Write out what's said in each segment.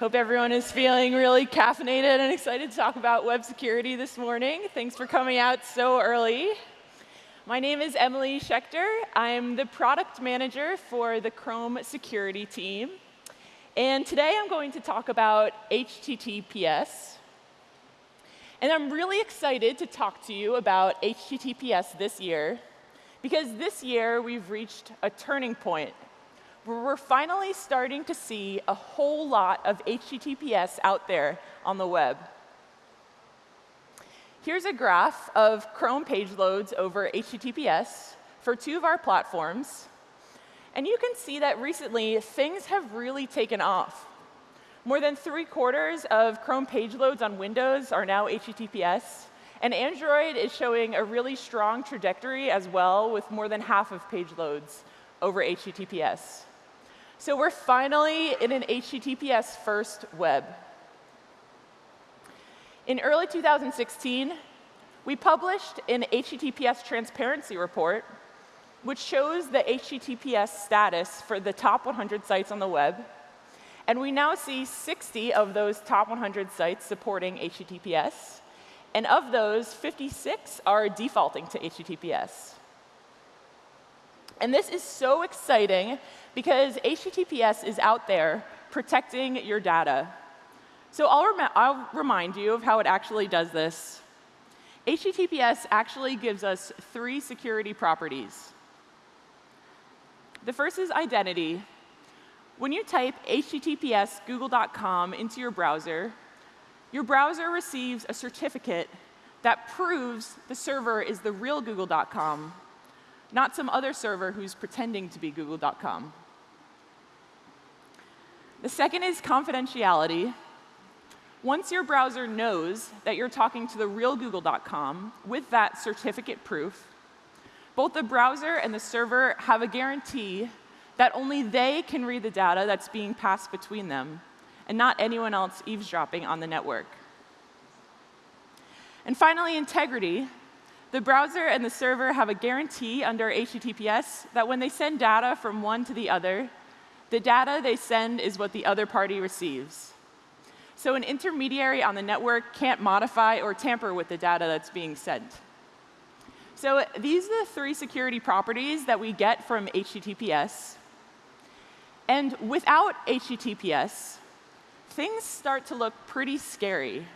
Hope everyone is feeling really caffeinated and excited to talk about web security this morning. Thanks for coming out so early. My name is Emily Schechter. I'm the product manager for the Chrome security team. And today I'm going to talk about HTTPS. And I'm really excited to talk to you about HTTPS this year, because this year we've reached a turning point we're finally starting to see a whole lot of HTTPS out there on the web. Here's a graph of Chrome page loads over HTTPS for two of our platforms. And you can see that recently, things have really taken off. More than three quarters of Chrome page loads on Windows are now HTTPS. And Android is showing a really strong trajectory as well, with more than half of page loads over HTTPS. So we're finally in an HTTPS first web. In early 2016, we published an HTTPS transparency report, which shows the HTTPS status for the top 100 sites on the web. And we now see 60 of those top 100 sites supporting HTTPS. And of those, 56 are defaulting to HTTPS. And this is so exciting because HTTPS is out there protecting your data. So I'll, rem I'll remind you of how it actually does this. HTTPS actually gives us three security properties. The first is identity. When you type https google.com into your browser, your browser receives a certificate that proves the server is the real google.com, not some other server who's pretending to be google.com. The second is confidentiality. Once your browser knows that you're talking to the real google.com with that certificate proof, both the browser and the server have a guarantee that only they can read the data that's being passed between them, and not anyone else eavesdropping on the network. And finally, integrity. The browser and the server have a guarantee under HTTPS that when they send data from one to the other, the data they send is what the other party receives. So an intermediary on the network can't modify or tamper with the data that's being sent. So these are the three security properties that we get from HTTPS. And without HTTPS, things start to look pretty scary.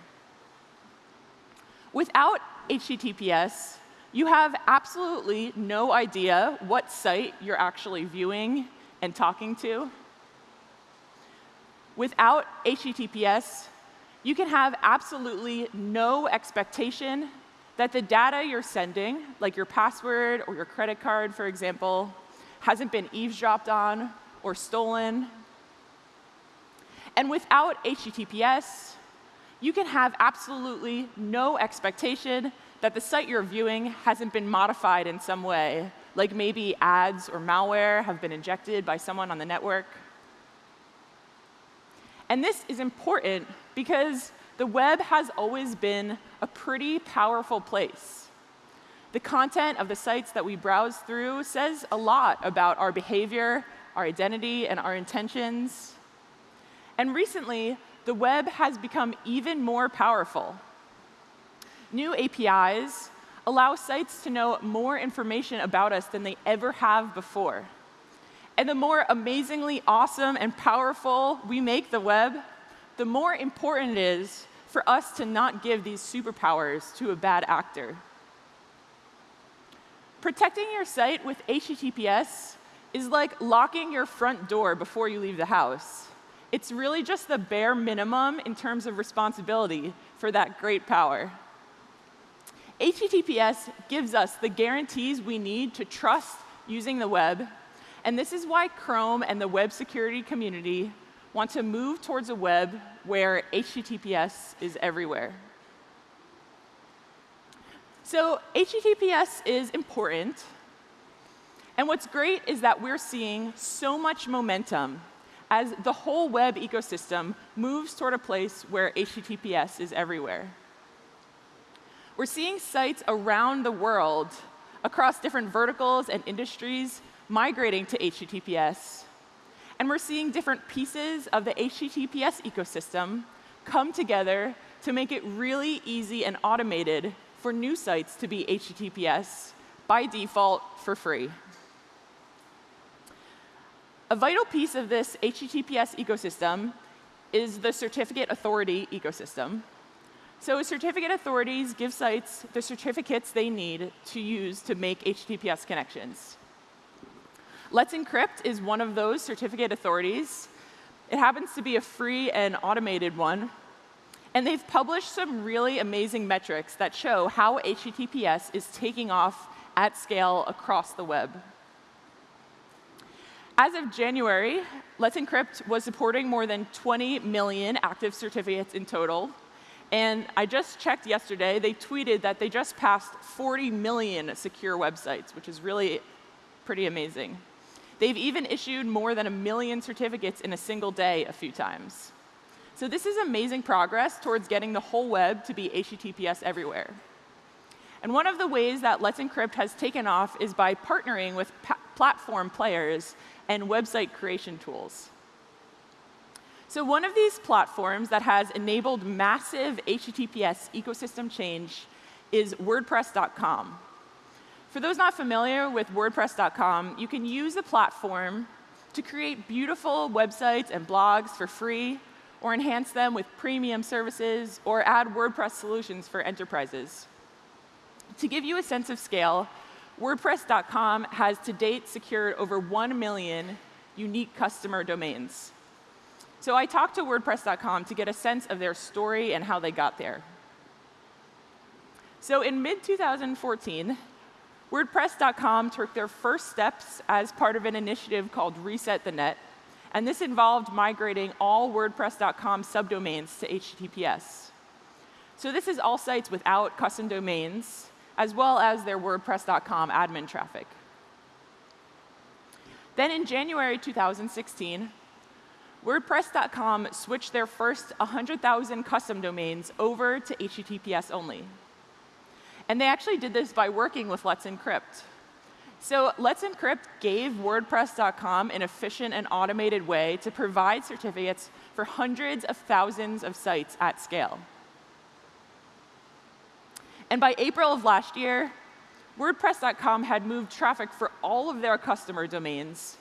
Without HTTPS, you have absolutely no idea what site you're actually viewing and talking to. Without HTTPS, you can have absolutely no expectation that the data you're sending, like your password or your credit card, for example, hasn't been eavesdropped on or stolen. And without HTTPS, you can have absolutely no expectation that the site you're viewing hasn't been modified in some way, like maybe ads or malware have been injected by someone on the network. And this is important because the web has always been a pretty powerful place. The content of the sites that we browse through says a lot about our behavior, our identity, and our intentions. And recently, the web has become even more powerful. New APIs allow sites to know more information about us than they ever have before. And the more amazingly awesome and powerful we make the web, the more important it is for us to not give these superpowers to a bad actor. Protecting your site with HTTPS is like locking your front door before you leave the house. It's really just the bare minimum in terms of responsibility for that great power. HTTPS gives us the guarantees we need to trust using the web, and this is why Chrome and the web security community want to move towards a web where HTTPS is everywhere. So HTTPS is important. And what's great is that we're seeing so much momentum as the whole web ecosystem moves toward a place where HTTPS is everywhere. We're seeing sites around the world across different verticals and industries migrating to HTTPS. And we're seeing different pieces of the HTTPS ecosystem come together to make it really easy and automated for new sites to be HTTPS by default for free. A vital piece of this HTTPS ecosystem is the certificate authority ecosystem. So certificate authorities give sites the certificates they need to use to make HTTPS connections. Let's Encrypt is one of those certificate authorities. It happens to be a free and automated one. And they've published some really amazing metrics that show how HTTPS is taking off at scale across the web. As of January, Let's Encrypt was supporting more than 20 million active certificates in total. And I just checked yesterday, they tweeted that they just passed 40 million secure websites, which is really pretty amazing. They've even issued more than a million certificates in a single day a few times. So this is amazing progress towards getting the whole web to be HTTPS everywhere. And one of the ways that Let's Encrypt has taken off is by partnering with platform players and website creation tools. So one of these platforms that has enabled massive HTTPS ecosystem change is WordPress.com. For those not familiar with WordPress.com, you can use the platform to create beautiful websites and blogs for free, or enhance them with premium services, or add WordPress solutions for enterprises. To give you a sense of scale, WordPress.com has to date secured over 1 million unique customer domains. So I talked to WordPress.com to get a sense of their story and how they got there. So in mid-2014, WordPress.com took their first steps as part of an initiative called Reset the Net. And this involved migrating all WordPress.com subdomains to HTTPS. So this is all sites without custom domains, as well as their WordPress.com admin traffic. Then in January 2016, WordPress.com switched their first 100,000 custom domains over to HTTPS only. And they actually did this by working with Let's Encrypt. So Let's Encrypt gave WordPress.com an efficient and automated way to provide certificates for hundreds of thousands of sites at scale. And by April of last year, WordPress.com had moved traffic for all of their customer domains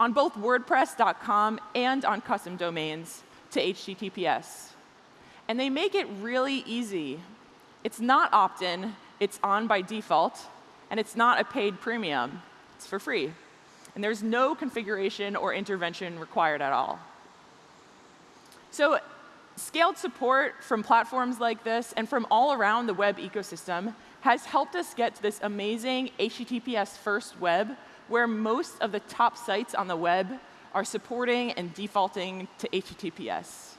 on both WordPress.com and on custom domains to HTTPS. And they make it really easy. It's not opt-in, it's on by default, and it's not a paid premium. It's for free. And there's no configuration or intervention required at all. So scaled support from platforms like this and from all around the web ecosystem has helped us get to this amazing HTTPS first web where most of the top sites on the web are supporting and defaulting to HTTPS.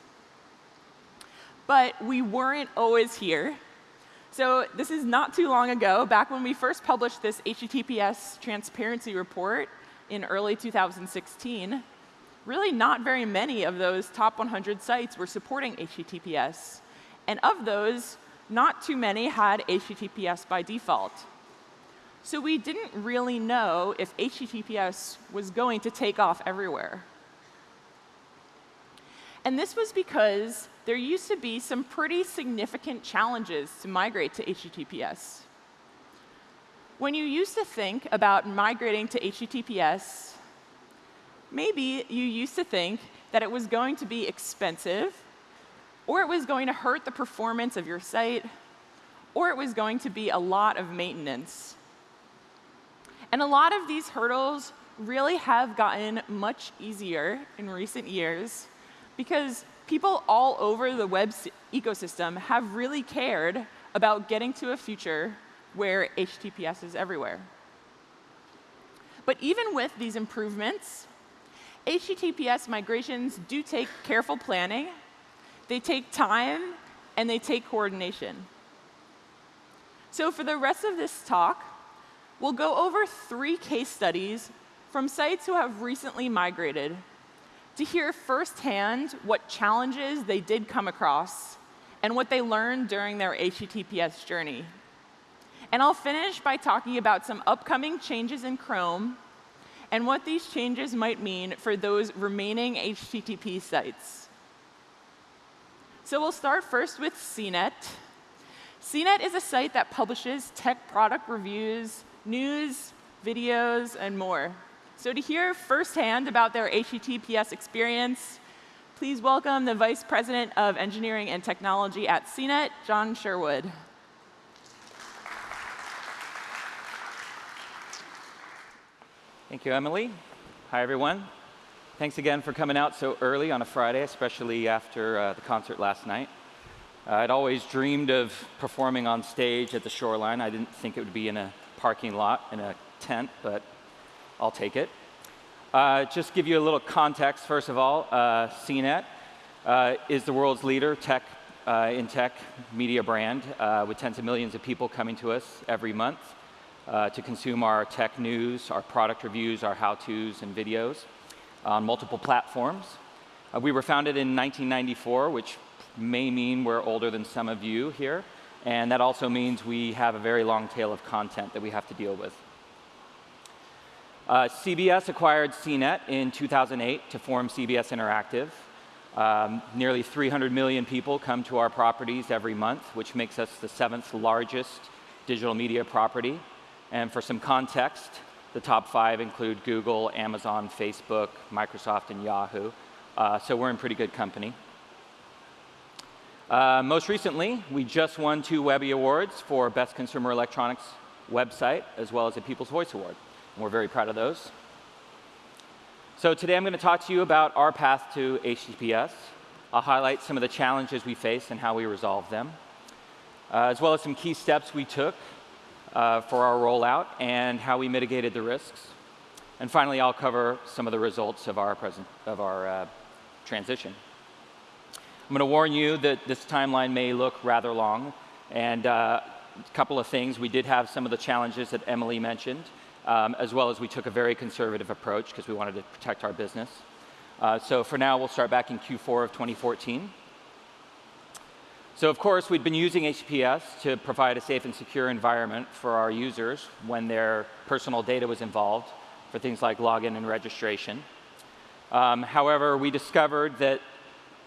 But we weren't always here. So this is not too long ago, back when we first published this HTTPS transparency report in early 2016, really not very many of those top 100 sites were supporting HTTPS. And of those, not too many had HTTPS by default. So we didn't really know if HTTPS was going to take off everywhere. And this was because there used to be some pretty significant challenges to migrate to HTTPS. When you used to think about migrating to HTTPS, maybe you used to think that it was going to be expensive, or it was going to hurt the performance of your site, or it was going to be a lot of maintenance. And a lot of these hurdles really have gotten much easier in recent years because people all over the web ecosystem have really cared about getting to a future where HTTPS is everywhere. But even with these improvements, HTTPS migrations do take careful planning, they take time, and they take coordination. So for the rest of this talk, we'll go over three case studies from sites who have recently migrated to hear firsthand what challenges they did come across and what they learned during their HTTPS journey. And I'll finish by talking about some upcoming changes in Chrome and what these changes might mean for those remaining HTTP sites. So we'll start first with CNET. CNET is a site that publishes tech product reviews, news, videos, and more. So to hear firsthand about their HTTPS experience, please welcome the Vice President of Engineering and Technology at CNET, John Sherwood. Thank you, Emily. Hi, everyone. Thanks again for coming out so early on a Friday, especially after uh, the concert last night. Uh, I'd always dreamed of performing on stage at the shoreline. I didn't think it would be in a parking lot in a tent, but I'll take it. Uh, just give you a little context, first of all. Uh, CNET uh, is the world's leader tech, uh, in tech media brand uh, with tens of millions of people coming to us every month uh, to consume our tech news, our product reviews, our how-tos and videos on multiple platforms. we were founded in 1994, which may mean we're older than some of you here. And that also means we have a very long tail of content that we have to deal with. Uh, CBS acquired CNET in 2008 to form CBS Interactive. Um, nearly 300 million people come to our properties every month, which makes us the seventh largest digital media property. And for some context, the top five include Google, Amazon, Facebook, Microsoft, and Yahoo. Uh, so we're in pretty good company. Uh, most recently, we just won two Webby Awards for Best Consumer Electronics Website, as well as a People's Voice Award. And we're very proud of those. So today I'm going to talk to you about our path to HTTPS. I'll highlight some of the challenges we faced and how we resolved them, uh, as well as some key steps we took uh, for our rollout and how we mitigated the risks. And finally, I'll cover some of the results of our, of our uh, transition. I'm going to warn you that this timeline may look rather long. And uh, a couple of things. We did have some of the challenges that Emily mentioned, um, as well as we took a very conservative approach because we wanted to protect our business. Uh, so for now, we'll start back in Q4 of 2014. So of course, we'd been using HTTPS to provide a safe and secure environment for our users when their personal data was involved for things like login and registration. Um, however, we discovered that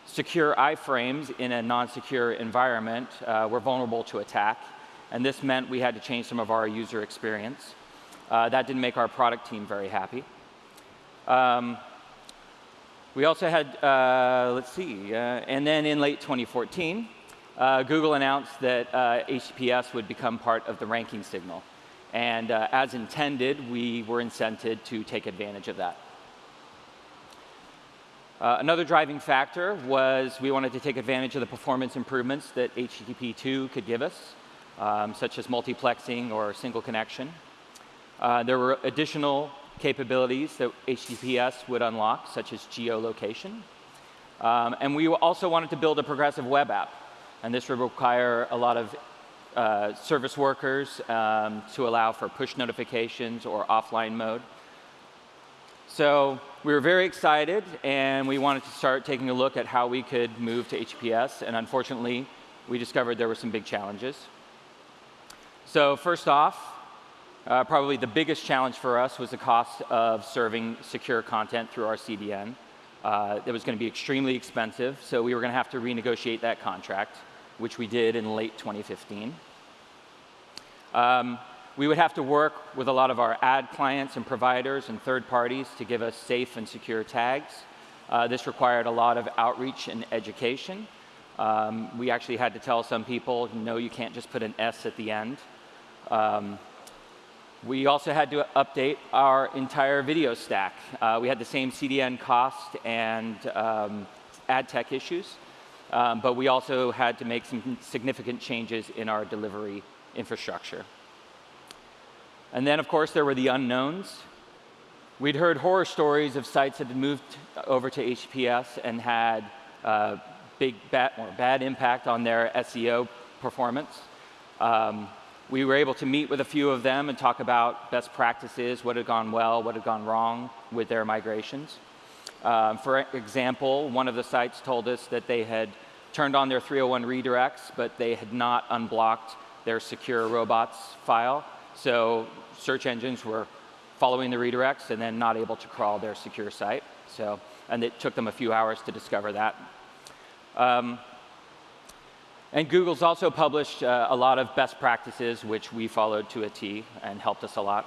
secure iframes in a non-secure environment uh, were vulnerable to attack. And this meant we had to change some of our user experience. Uh, that didn't make our product team very happy. Um, we also had, uh, let's see, uh, and then in late 2014, uh, Google announced that HTTPS uh, would become part of the ranking signal. And as intended, we were incented to take advantage of that. Uh, another driving factor was we wanted to take advantage of the performance improvements that HTTP 2 could give us, um, such as multiplexing or single connection. Uh, there were additional capabilities that HTTPS would unlock, such as geolocation. Um, and we also wanted to build a progressive web app. And this would require a lot of uh, service workers um, to allow for push notifications or offline mode. So we were very excited, and we wanted to start taking a look at how we could move to HTTPS. And unfortunately, we discovered there were some big challenges. So first off, uh, probably the biggest challenge for us was the cost of serving secure content through our CDN. Uh, it was going to be extremely expensive, so we were going to have to renegotiate that contract, which we did in late 2015. Um, we would have to work with a lot of our ad clients and providers and third parties to give us safe and secure tags. Uh, this required a lot of outreach and education. Um, we actually had to tell some people, no, you can't just put an S at the end. Um, we also had to update our entire video stack. Uh, we had the same CDN cost and um, ad tech issues, um, but we also had to make some significant changes in our delivery infrastructure. And then, of course, there were the unknowns. We'd heard horror stories of sites that had moved over to HTTPS and had uh, big bad, or bad impact on their SEO performance. Um, we were able to meet with a few of them and talk about best practices, what had gone well, what had gone wrong with their migrations. Um, for example, one of the sites told us that they had turned on their 301 redirects, but they had not unblocked their secure robots file. So search engines were following the redirects and then not able to crawl their secure site. So, and it took them a few hours to discover that. Um, and Google's also published uh, a lot of best practices, which we followed to a T and helped us a lot.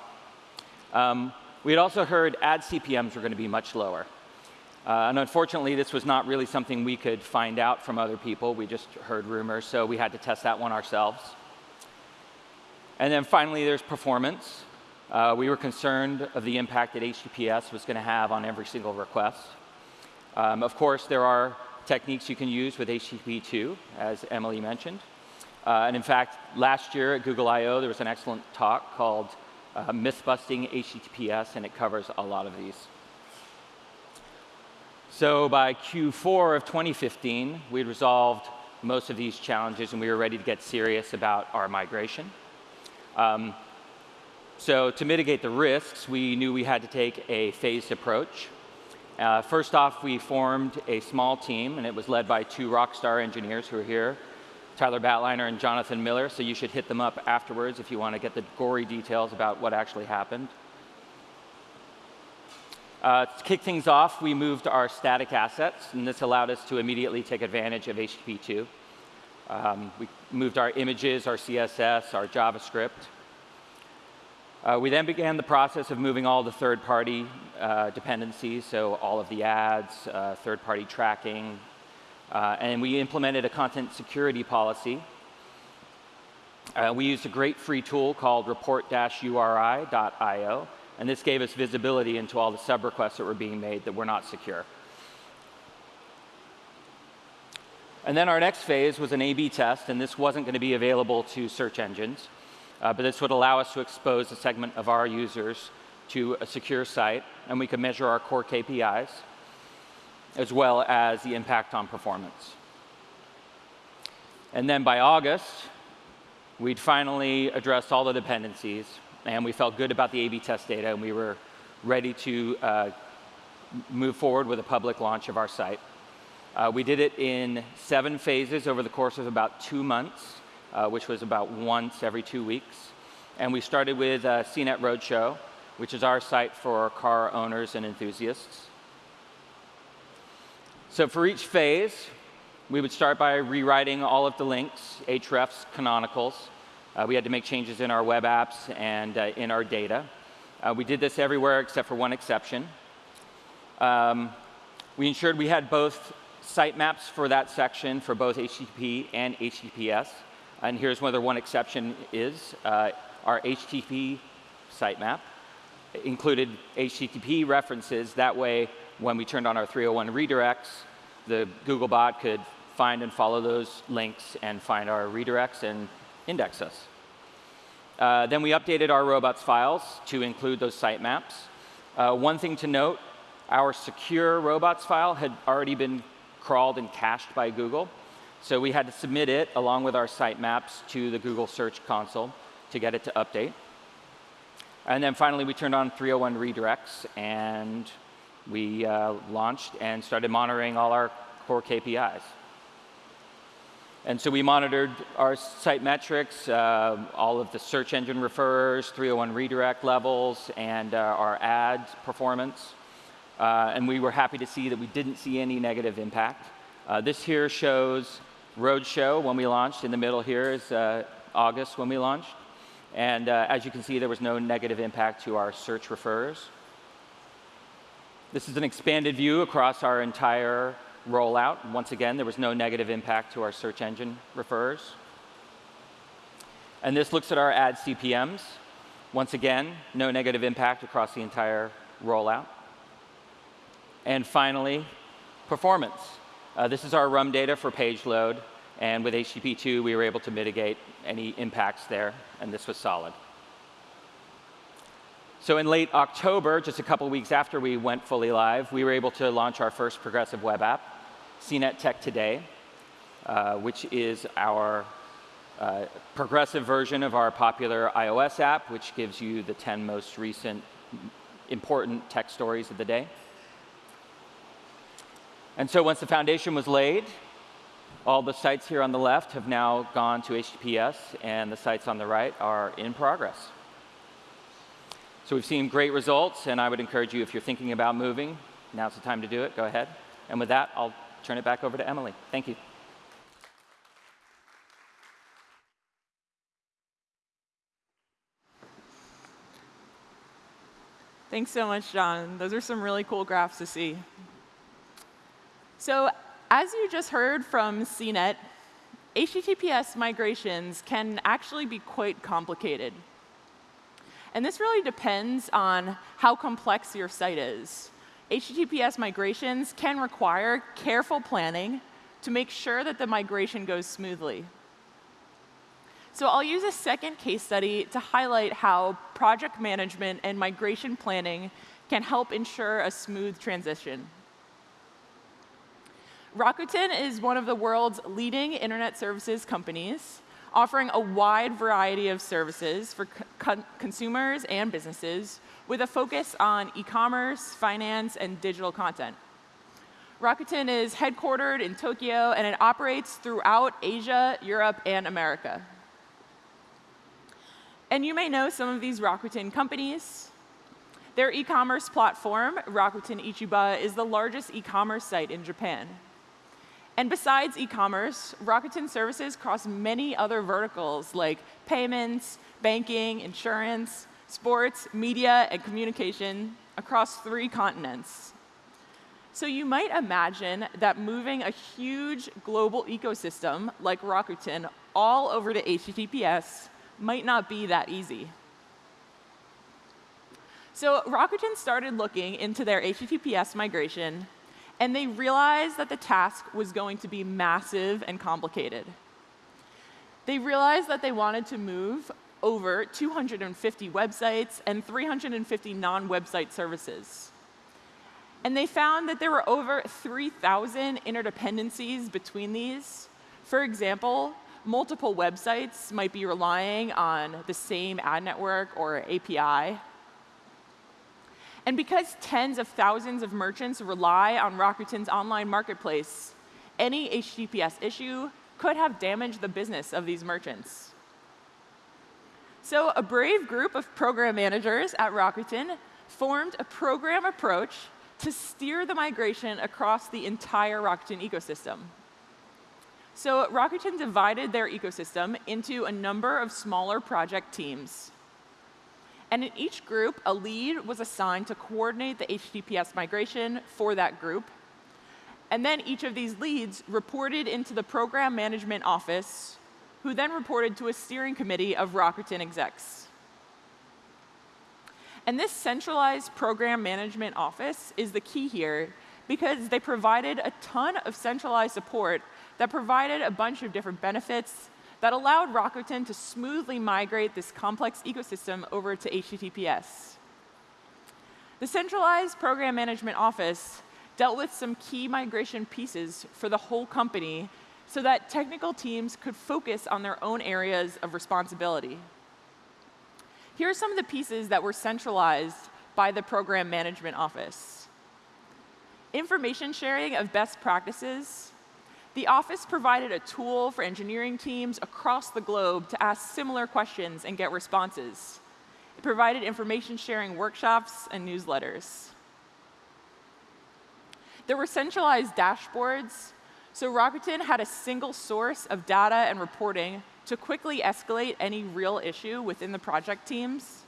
Um, we had also heard ad CPMs were going to be much lower. Uh, and unfortunately, this was not really something we could find out from other people. We just heard rumors, so we had to test that one ourselves. And then finally, there's performance. Uh, we were concerned of the impact that HTTPS was going to have on every single request. Um, of course, there are techniques you can use with HTTP2, as Emily mentioned. Uh, and in fact, last year at Google I.O., there was an excellent talk called uh, Myth-Busting HTTPS, and it covers a lot of these. So by Q4 of 2015, we'd resolved most of these challenges, and we were ready to get serious about our migration. Um, so to mitigate the risks, we knew we had to take a phased approach. Uh, first off, we formed a small team, and it was led by two rock star engineers who are here, Tyler Batliner and Jonathan Miller, so you should hit them up afterwards if you want to get the gory details about what actually happened. Uh, to kick things off, we moved our static assets, and this allowed us to immediately take advantage of HTTP2. Um, we moved our images, our CSS, our JavaScript. Uh, we then began the process of moving all the third-party uh, dependencies, so all of the ads, uh, third-party tracking, uh, and we implemented a content security policy. Uh, we used a great free tool called report-uri.io, and this gave us visibility into all the sub requests that were being made that were not secure. And then our next phase was an A-B test, and this wasn't going to be available to search engines. Uh, but this would allow us to expose a segment of our users to a secure site, and we could measure our core KPIs, as well as the impact on performance. And then by August, we'd finally addressed all the dependencies, and we felt good about the A-B test data, and we were ready to uh, move forward with a public launch of our site. Uh, we did it in seven phases over the course of about two months uh, which was about once every two weeks. And we started with uh, CNET Roadshow, which is our site for car owners and enthusiasts. So for each phase, we would start by rewriting all of the links, hrefs, canonicals. Uh, we had to make changes in our web apps and uh, in our data. Uh, we did this everywhere except for one exception. Um, we ensured we had both sitemaps for that section for both HTTP and HTTPS. And here's where the one exception is. Uh, our HTTP sitemap included HTTP references. That way, when we turned on our 301 redirects, the Googlebot could find and follow those links and find our redirects and index us. Uh, then we updated our robots files to include those sitemaps. Uh, one thing to note, our secure robots file had already been crawled and cached by Google. So we had to submit it along with our sitemaps to the Google Search Console to get it to update. And then finally, we turned on 301 redirects, and we uh, launched and started monitoring all our core KPIs. And so we monitored our site metrics, uh, all of the search engine refers, 301 redirect levels, and uh, our ad performance. Uh, and we were happy to see that we didn't see any negative impact. Uh, this here shows Roadshow when we launched. In the middle here is uh, August when we launched. And uh, as you can see, there was no negative impact to our search refers. This is an expanded view across our entire rollout. Once again, there was no negative impact to our search engine refers. And this looks at our ad CPMs. Once again, no negative impact across the entire rollout. And finally, performance. Uh, this is our RUM data for page load, and with HTTP2, we were able to mitigate any impacts there, and this was solid. So in late October, just a couple weeks after we went fully live, we were able to launch our first progressive web app, CNET Tech Today, uh, which is our uh, progressive version of our popular iOS app, which gives you the 10 most recent important tech stories of the day. And so once the foundation was laid, all the sites here on the left have now gone to HTTPS, and the sites on the right are in progress. So we've seen great results, and I would encourage you, if you're thinking about moving, now's the time to do it. Go ahead. And with that, I'll turn it back over to Emily. Thank you. Thanks so much, John. Those are some really cool graphs to see. So as you just heard from CNET, HTTPS migrations can actually be quite complicated. And this really depends on how complex your site is. HTTPS migrations can require careful planning to make sure that the migration goes smoothly. So I'll use a second case study to highlight how project management and migration planning can help ensure a smooth transition. Rakuten is one of the world's leading internet services companies, offering a wide variety of services for co consumers and businesses with a focus on e-commerce, finance, and digital content. Rakuten is headquartered in Tokyo, and it operates throughout Asia, Europe, and America. And you may know some of these Rakuten companies. Their e-commerce platform, Rakuten Ichiba, is the largest e-commerce site in Japan. And besides e-commerce, Rakuten services cross many other verticals like payments, banking, insurance, sports, media, and communication across three continents. So you might imagine that moving a huge global ecosystem like Rakuten all over to HTTPS might not be that easy. So Rakuten started looking into their HTTPS migration, and they realized that the task was going to be massive and complicated. They realized that they wanted to move over 250 websites and 350 non-website services. And they found that there were over 3,000 interdependencies between these. For example, multiple websites might be relying on the same ad network or API. And because tens of thousands of merchants rely on Rakuten's online marketplace, any HTTPS issue could have damaged the business of these merchants. So a brave group of program managers at Rakuten formed a program approach to steer the migration across the entire Rakuten ecosystem. So Rakuten divided their ecosystem into a number of smaller project teams. And in each group, a lead was assigned to coordinate the HTTPS migration for that group. And then each of these leads reported into the program management office, who then reported to a steering committee of Rakuten execs. And this centralized program management office is the key here because they provided a ton of centralized support that provided a bunch of different benefits that allowed Rakuten to smoothly migrate this complex ecosystem over to HTTPS. The centralized program management office dealt with some key migration pieces for the whole company so that technical teams could focus on their own areas of responsibility. Here are some of the pieces that were centralized by the program management office. Information sharing of best practices the office provided a tool for engineering teams across the globe to ask similar questions and get responses. It provided information sharing workshops and newsletters. There were centralized dashboards, so Rakuten had a single source of data and reporting to quickly escalate any real issue within the project teams.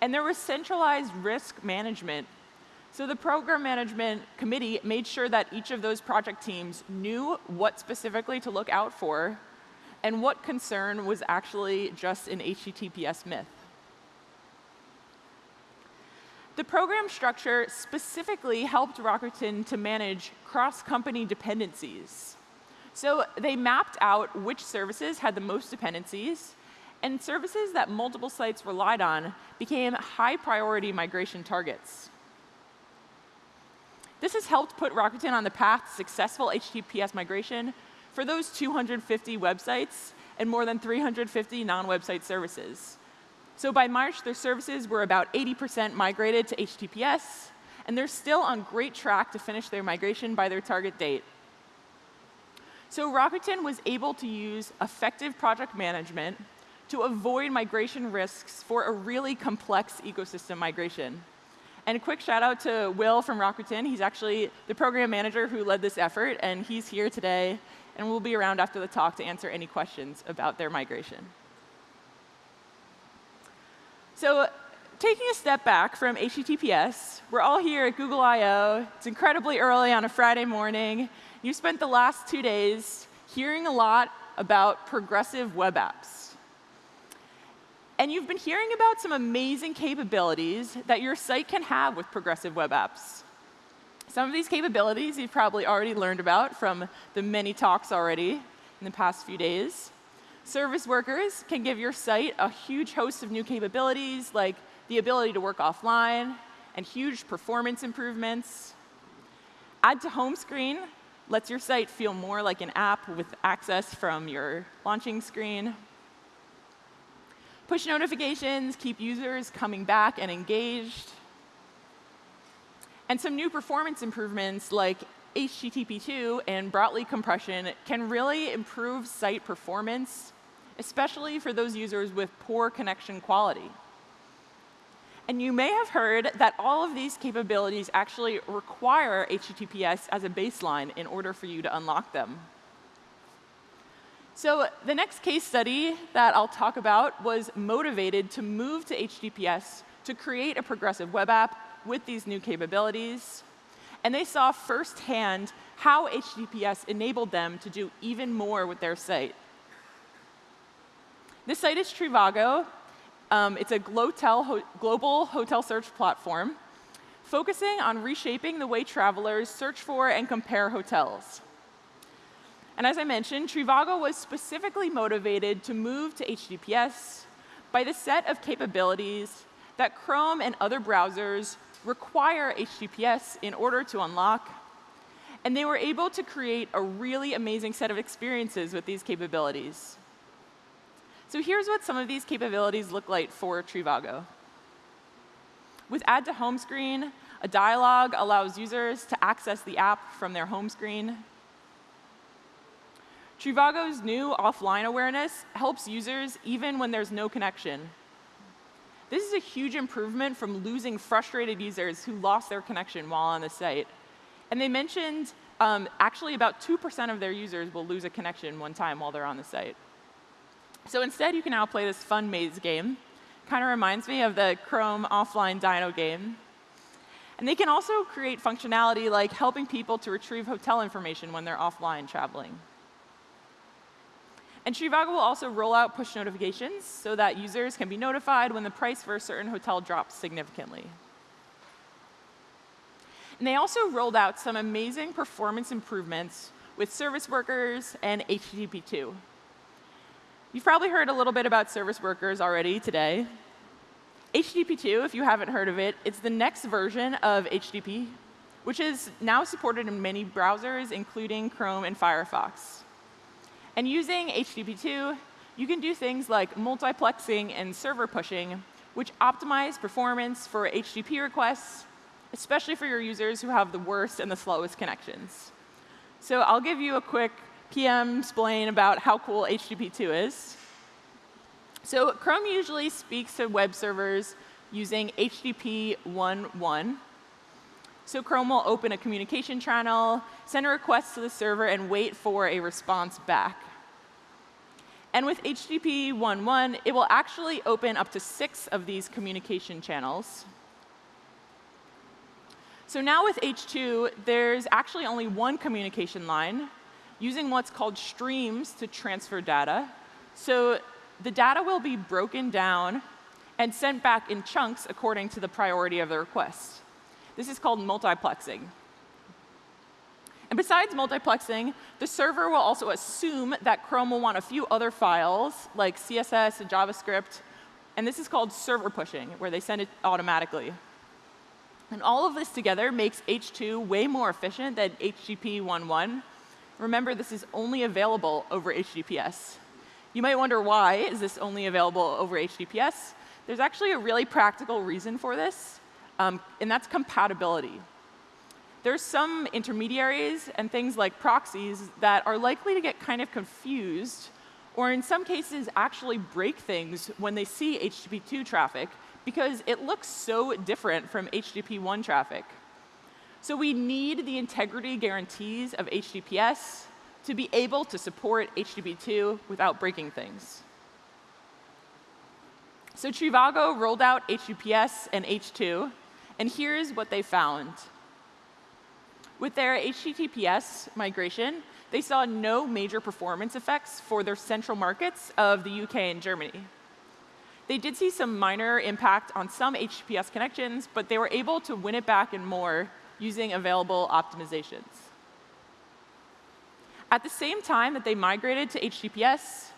And there was centralized risk management so the program management committee made sure that each of those project teams knew what specifically to look out for and what concern was actually just an HTTPS myth. The program structure specifically helped Rakuten to manage cross-company dependencies. So they mapped out which services had the most dependencies, and services that multiple sites relied on became high priority migration targets. This has helped put Rakuten on the path to successful HTTPS migration for those 250 websites and more than 350 non-website services. So by March, their services were about 80% migrated to HTTPS, and they're still on great track to finish their migration by their target date. So Rakuten was able to use effective project management to avoid migration risks for a really complex ecosystem migration. And a quick shout out to Will from Rakuten. He's actually the program manager who led this effort, and he's here today and we'll be around after the talk to answer any questions about their migration. So taking a step back from HTTPS, we're all here at Google I.O. It's incredibly early on a Friday morning. You spent the last two days hearing a lot about progressive web apps. And you've been hearing about some amazing capabilities that your site can have with progressive web apps. Some of these capabilities you've probably already learned about from the many talks already in the past few days. Service workers can give your site a huge host of new capabilities, like the ability to work offline and huge performance improvements. Add to home screen lets your site feel more like an app with access from your launching screen. Push notifications keep users coming back and engaged. And some new performance improvements like HTTP2 and Brotli compression can really improve site performance, especially for those users with poor connection quality. And you may have heard that all of these capabilities actually require HTTPS as a baseline in order for you to unlock them. So the next case study that I'll talk about was motivated to move to HTTPS to create a progressive web app with these new capabilities. And they saw firsthand how HTTPS enabled them to do even more with their site. This site is Trivago. Um, it's a ho global hotel search platform focusing on reshaping the way travelers search for and compare hotels. And as I mentioned, Trivago was specifically motivated to move to HTTPS by the set of capabilities that Chrome and other browsers require HTTPS in order to unlock. And they were able to create a really amazing set of experiences with these capabilities. So here's what some of these capabilities look like for Trivago. With Add to Home Screen, a dialog allows users to access the app from their home screen. Trivago's new offline awareness helps users even when there's no connection. This is a huge improvement from losing frustrated users who lost their connection while on the site. And they mentioned um, actually about 2% of their users will lose a connection one time while they're on the site. So instead, you can now play this fun maze game. Kind of reminds me of the Chrome offline Dino game. And they can also create functionality like helping people to retrieve hotel information when they're offline traveling. And Trivago will also roll out push notifications so that users can be notified when the price for a certain hotel drops significantly. And they also rolled out some amazing performance improvements with service workers and HTTP2. You've probably heard a little bit about service workers already today. HTTP2, if you haven't heard of it, it's the next version of HTTP, which is now supported in many browsers, including Chrome and Firefox. And using HTTP2, you can do things like multiplexing and server pushing, which optimize performance for HTTP requests, especially for your users who have the worst and the slowest connections. So I'll give you a quick PM explain about how cool HTTP2 is. So Chrome usually speaks to web servers using HTTP 1.1. So Chrome will open a communication channel, send a request to the server, and wait for a response back. And with HTTP 1.1, it will actually open up to six of these communication channels. So now with H2, there's actually only one communication line using what's called streams to transfer data. So the data will be broken down and sent back in chunks according to the priority of the request. This is called multiplexing. And besides multiplexing, the server will also assume that Chrome will want a few other files, like CSS and JavaScript. And this is called server pushing, where they send it automatically. And all of this together makes H2 way more efficient than HTTP 1.1. Remember, this is only available over HTTPS. You might wonder why is this only available over HTTPS? There's actually a really practical reason for this um, and that's compatibility. There's some intermediaries and things like proxies that are likely to get kind of confused or in some cases actually break things when they see HTTP2 traffic because it looks so different from HTTP1 traffic. So we need the integrity guarantees of HTTPS to be able to support HTTP2 without breaking things. So Trivago rolled out HTTPS and H2, and here's what they found. With their HTTPS migration, they saw no major performance effects for their central markets of the UK and Germany. They did see some minor impact on some HTTPS connections, but they were able to win it back and more using available optimizations. At the same time that they migrated to HTTPS,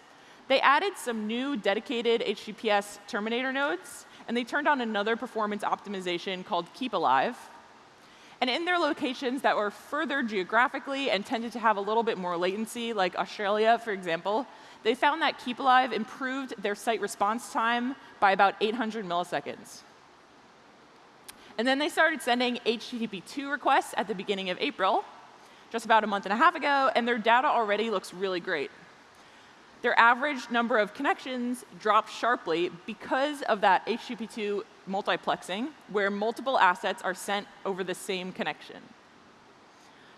they added some new dedicated HTTPS terminator nodes, and they turned on another performance optimization called Keep Alive. And in their locations that were further geographically and tended to have a little bit more latency, like Australia, for example, they found that Keep Alive improved their site response time by about 800 milliseconds. And then they started sending HTTP2 requests at the beginning of April, just about a month and a half ago, and their data already looks really great. Their average number of connections dropped sharply because of that HTTP2 multiplexing, where multiple assets are sent over the same connection.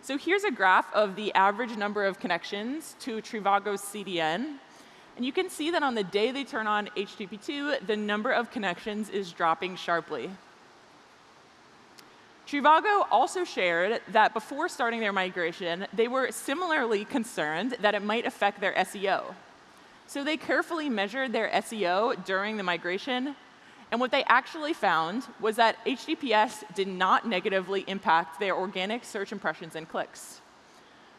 So here's a graph of the average number of connections to Trivago's CDN. And you can see that on the day they turn on HTTP2, the number of connections is dropping sharply. Trivago also shared that before starting their migration, they were similarly concerned that it might affect their SEO. So they carefully measured their SEO during the migration, and what they actually found was that HTTPS did not negatively impact their organic search impressions and clicks.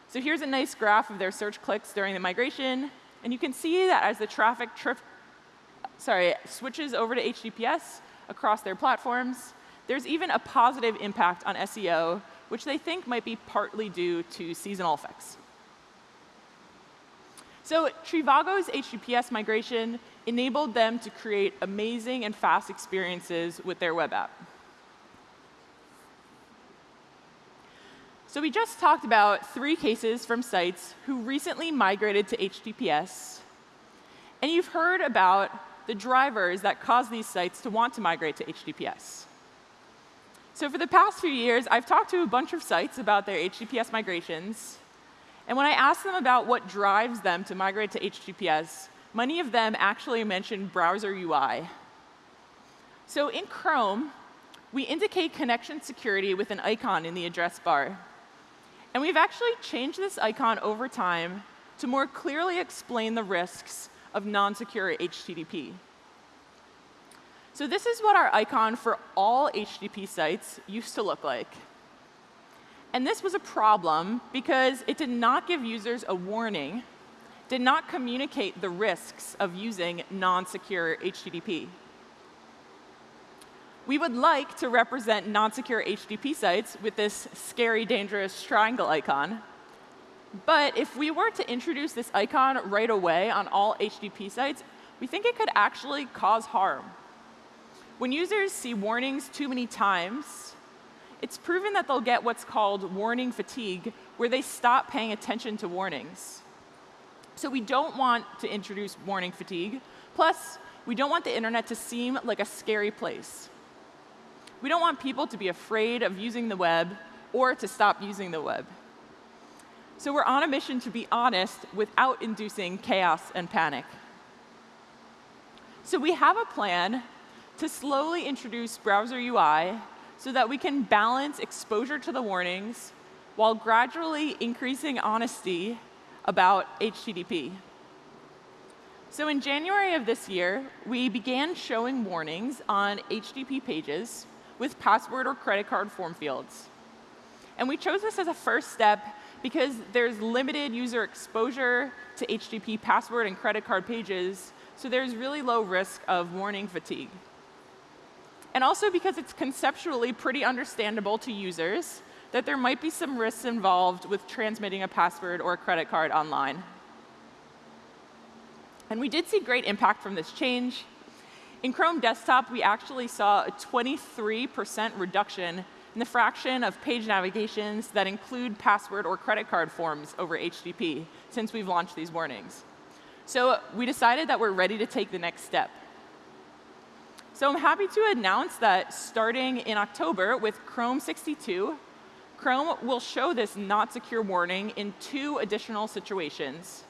So here's a nice graph of their search clicks during the migration, and you can see that as the traffic sorry, switches over to HTTPS across their platforms, there's even a positive impact on SEO, which they think might be partly due to seasonal effects. So Trivago's HTTPS migration enabled them to create amazing and fast experiences with their web app. So we just talked about three cases from sites who recently migrated to HTTPS. And you've heard about the drivers that cause these sites to want to migrate to HTTPS. So for the past few years, I've talked to a bunch of sites about their HTTPS migrations. And when I asked them about what drives them to migrate to HTTPS, many of them actually mentioned browser UI. So in Chrome, we indicate connection security with an icon in the address bar. And we've actually changed this icon over time to more clearly explain the risks of non-secure HTTP. So this is what our icon for all HTTP sites used to look like. And this was a problem because it did not give users a warning, did not communicate the risks of using non-secure HTTP. We would like to represent non-secure HTTP sites with this scary, dangerous triangle icon. But if we were to introduce this icon right away on all HTTP sites, we think it could actually cause harm. When users see warnings too many times, it's proven that they'll get what's called warning fatigue, where they stop paying attention to warnings. So we don't want to introduce warning fatigue. Plus, we don't want the internet to seem like a scary place. We don't want people to be afraid of using the web or to stop using the web. So we're on a mission to be honest without inducing chaos and panic. So we have a plan to slowly introduce browser UI so that we can balance exposure to the warnings while gradually increasing honesty about HTTP. So in January of this year, we began showing warnings on HTTP pages with password or credit card form fields. And we chose this as a first step because there's limited user exposure to HTTP password and credit card pages, so there's really low risk of warning fatigue and also because it's conceptually pretty understandable to users that there might be some risks involved with transmitting a password or a credit card online. And we did see great impact from this change. In Chrome Desktop, we actually saw a 23% reduction in the fraction of page navigations that include password or credit card forms over HTTP since we've launched these warnings. So we decided that we're ready to take the next step. So I'm happy to announce that starting in October with Chrome 62, Chrome will show this not secure warning in two additional situations.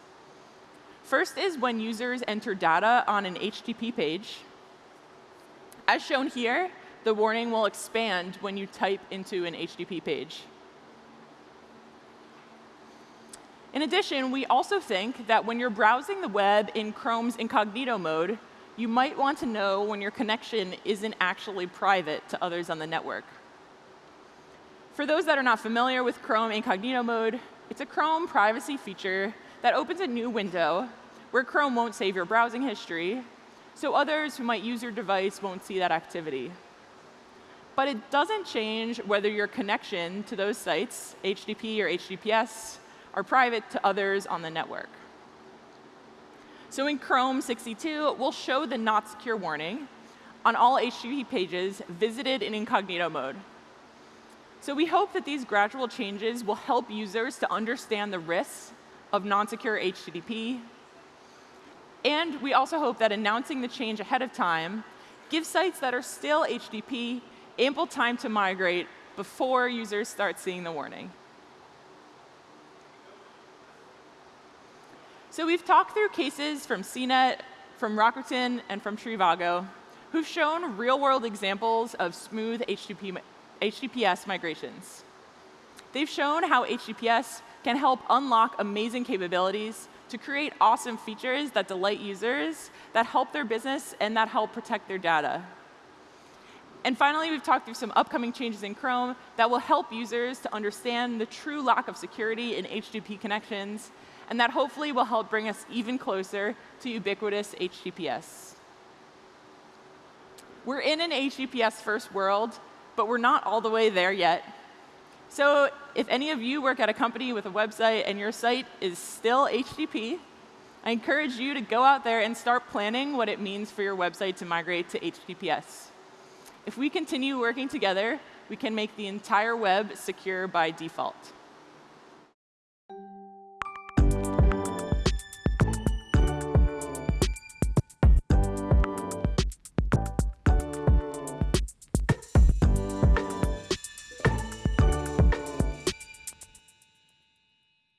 First is when users enter data on an HTTP page. As shown here, the warning will expand when you type into an HTTP page. In addition, we also think that when you're browsing the web in Chrome's incognito mode, you might want to know when your connection isn't actually private to others on the network. For those that are not familiar with Chrome Incognito Mode, it's a Chrome privacy feature that opens a new window where Chrome won't save your browsing history, so others who might use your device won't see that activity. But it doesn't change whether your connection to those sites, HTTP or HTTPS, are private to others on the network. So in Chrome 62, we'll show the not secure warning on all HTTP pages visited in incognito mode. So we hope that these gradual changes will help users to understand the risks of non-secure HTTP. And we also hope that announcing the change ahead of time gives sites that are still HTTP ample time to migrate before users start seeing the warning. So we've talked through cases from CNET, from Rakuten, and from Trivago, who've shown real-world examples of smooth HTTP, HTTPS migrations. They've shown how HTTPS can help unlock amazing capabilities to create awesome features that delight users, that help their business, and that help protect their data. And finally, we've talked through some upcoming changes in Chrome that will help users to understand the true lack of security in HTTP connections and that hopefully will help bring us even closer to ubiquitous HTTPS. We're in an HTTPS first world, but we're not all the way there yet. So if any of you work at a company with a website and your site is still HTTP, I encourage you to go out there and start planning what it means for your website to migrate to HTTPS. If we continue working together, we can make the entire web secure by default.